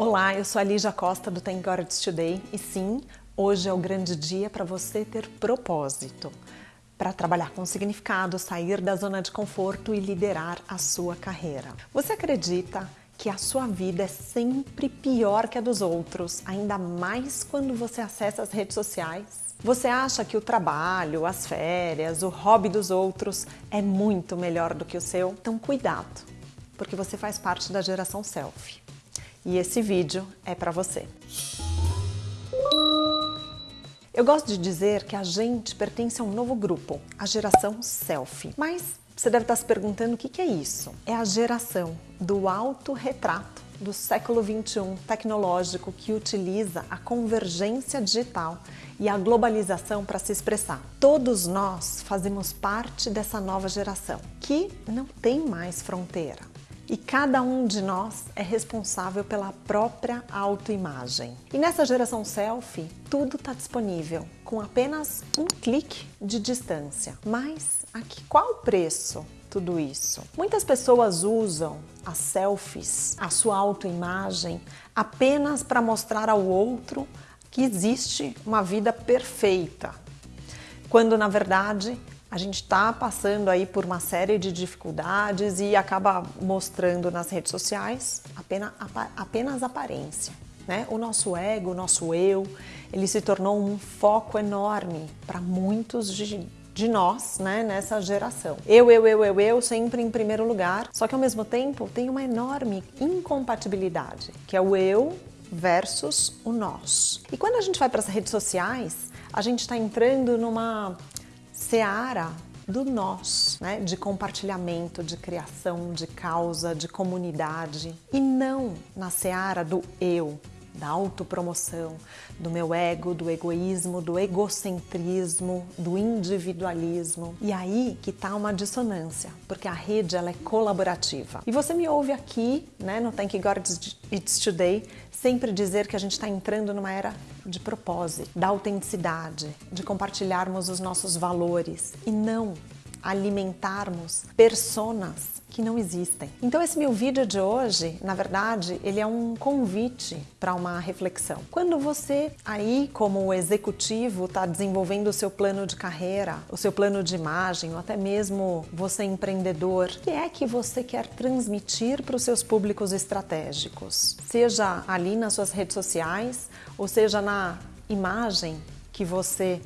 Olá, eu sou a Lígia Costa do Thank God It's Today e sim, hoje é o grande dia para você ter propósito, para trabalhar com significado, sair da zona de conforto e liderar a sua carreira. Você acredita que a sua vida é sempre pior que a dos outros, ainda mais quando você acessa as redes sociais? Você acha que o trabalho, as férias, o hobby dos outros é muito melhor do que o seu? Então cuidado, porque você faz parte da geração selfie e esse vídeo é para você. Eu gosto de dizer que a gente pertence a um novo grupo, a geração selfie. Mas você deve estar se perguntando o que é isso? É a geração do autorretrato do século 21 tecnológico que utiliza a convergência digital e a globalização para se expressar. Todos nós fazemos parte dessa nova geração que não tem mais fronteira. E cada um de nós é responsável pela própria autoimagem. E nessa geração selfie, tudo está disponível com apenas um clique de distância. Mas aqui qual o preço tudo isso? Muitas pessoas usam as selfies, a sua autoimagem, apenas para mostrar ao outro que existe uma vida perfeita, quando na verdade a gente está passando aí por uma série de dificuldades e acaba mostrando nas redes sociais apenas, apenas aparência. Né? O nosso ego, o nosso eu, ele se tornou um foco enorme para muitos de, de nós né, nessa geração. Eu, eu, eu, eu, eu, sempre em primeiro lugar, só que ao mesmo tempo tem uma enorme incompatibilidade, que é o eu versus o nós. E quando a gente vai para as redes sociais, a gente está entrando numa seara do nós, né? de compartilhamento, de criação, de causa, de comunidade e não na seara do eu, da autopromoção, do meu ego, do egoísmo, do egocentrismo, do individualismo. E aí que tá uma dissonância, porque a rede ela é colaborativa. E você me ouve aqui, né, no Thank God It's Today, sempre dizer que a gente está entrando numa era de propósito, da autenticidade, de compartilharmos os nossos valores e não alimentarmos personas que não existem. Então esse meu vídeo de hoje, na verdade, ele é um convite para uma reflexão. Quando você aí como executivo está desenvolvendo o seu plano de carreira, o seu plano de imagem, ou até mesmo você empreendedor, o que é que você quer transmitir para os seus públicos estratégicos? Seja ali nas suas redes sociais, ou seja na imagem que você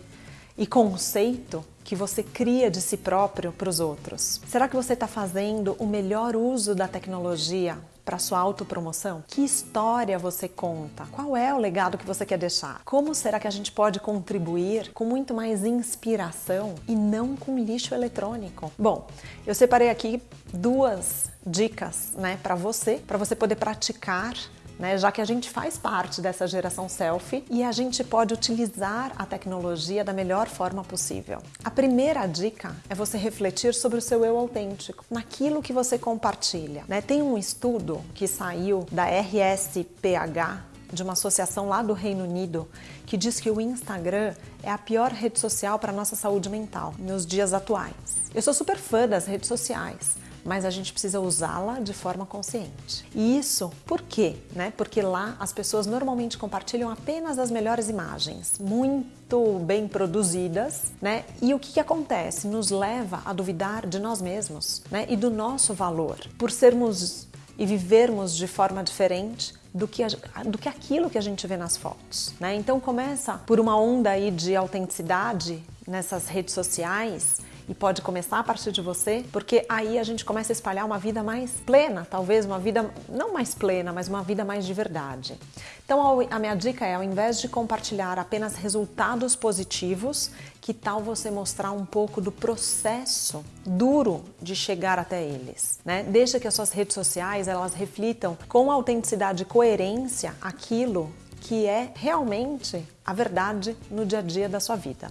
e conceito que você cria de si próprio para os outros? Será que você está fazendo o melhor uso da tecnologia para sua autopromoção? Que história você conta? Qual é o legado que você quer deixar? Como será que a gente pode contribuir com muito mais inspiração e não com lixo eletrônico? Bom, eu separei aqui duas dicas, né, para você, para você poder praticar né? já que a gente faz parte dessa geração selfie e a gente pode utilizar a tecnologia da melhor forma possível. A primeira dica é você refletir sobre o seu eu autêntico, naquilo que você compartilha. Né? Tem um estudo que saiu da RSPH, de uma associação lá do Reino Unido que diz que o Instagram é a pior rede social para nossa saúde mental nos dias atuais. Eu sou super fã das redes sociais, mas a gente precisa usá-la de forma consciente. E isso por quê? Né? Porque lá as pessoas normalmente compartilham apenas as melhores imagens, muito bem produzidas, né? E o que, que acontece? Nos leva a duvidar de nós mesmos né? e do nosso valor. Por sermos e vivermos de forma diferente, do que, do que aquilo que a gente vê nas fotos. Né? Então começa por uma onda aí de autenticidade nessas redes sociais e pode começar a partir de você, porque aí a gente começa a espalhar uma vida mais plena, talvez uma vida não mais plena, mas uma vida mais de verdade. Então a minha dica é, ao invés de compartilhar apenas resultados positivos, que tal você mostrar um pouco do processo duro de chegar até eles, né? Deixa que as suas redes sociais elas reflitam com autenticidade e coerência aquilo que é realmente a verdade no dia a dia da sua vida.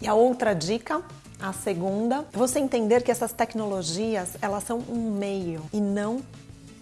E a outra dica a segunda, você entender que essas tecnologias, elas são um meio e não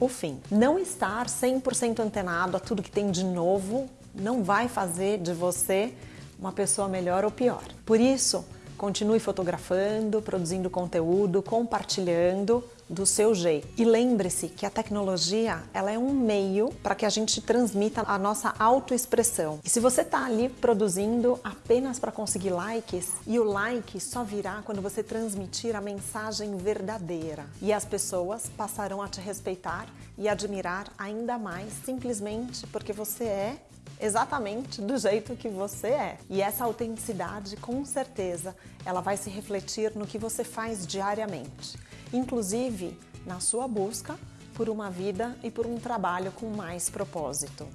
o fim. Não estar 100% antenado a tudo que tem de novo não vai fazer de você uma pessoa melhor ou pior. Por isso, Continue fotografando, produzindo conteúdo, compartilhando do seu jeito. E lembre-se que a tecnologia ela é um meio para que a gente transmita a nossa autoexpressão. E se você está ali produzindo apenas para conseguir likes, e o like só virá quando você transmitir a mensagem verdadeira. E as pessoas passarão a te respeitar e admirar ainda mais simplesmente porque você é exatamente do jeito que você é. E essa autenticidade, com certeza, ela vai se refletir no que você faz diariamente, inclusive na sua busca por uma vida e por um trabalho com mais propósito.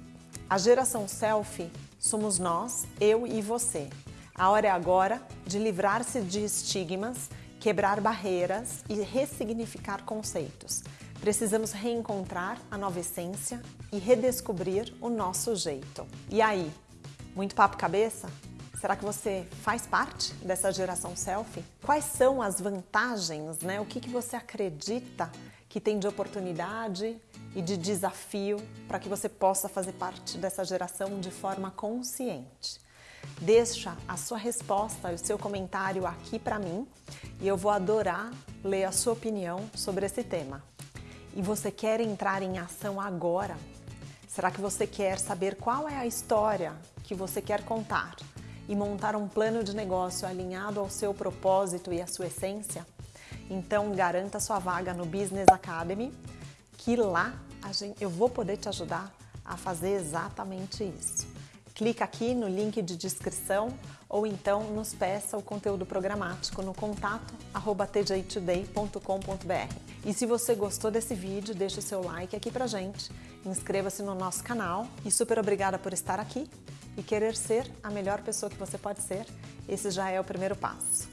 A geração selfie somos nós, eu e você. A hora é agora de livrar-se de estigmas, quebrar barreiras e ressignificar conceitos. Precisamos reencontrar a nova essência e redescobrir o nosso jeito. E aí, muito papo cabeça? Será que você faz parte dessa geração selfie? Quais são as vantagens, né? O que, que você acredita que tem de oportunidade e de desafio para que você possa fazer parte dessa geração de forma consciente? Deixa a sua resposta e o seu comentário aqui para mim e eu vou adorar ler a sua opinião sobre esse tema e você quer entrar em ação agora? Será que você quer saber qual é a história que você quer contar e montar um plano de negócio alinhado ao seu propósito e à sua essência? Então garanta sua vaga no Business Academy, que lá gente, eu vou poder te ajudar a fazer exatamente isso. Clica aqui no link de descrição ou então nos peça o conteúdo programático no contato tjtoday.com.br. E se você gostou desse vídeo, deixa o seu like aqui pra gente, inscreva-se no nosso canal e super obrigada por estar aqui e querer ser a melhor pessoa que você pode ser. Esse já é o primeiro passo.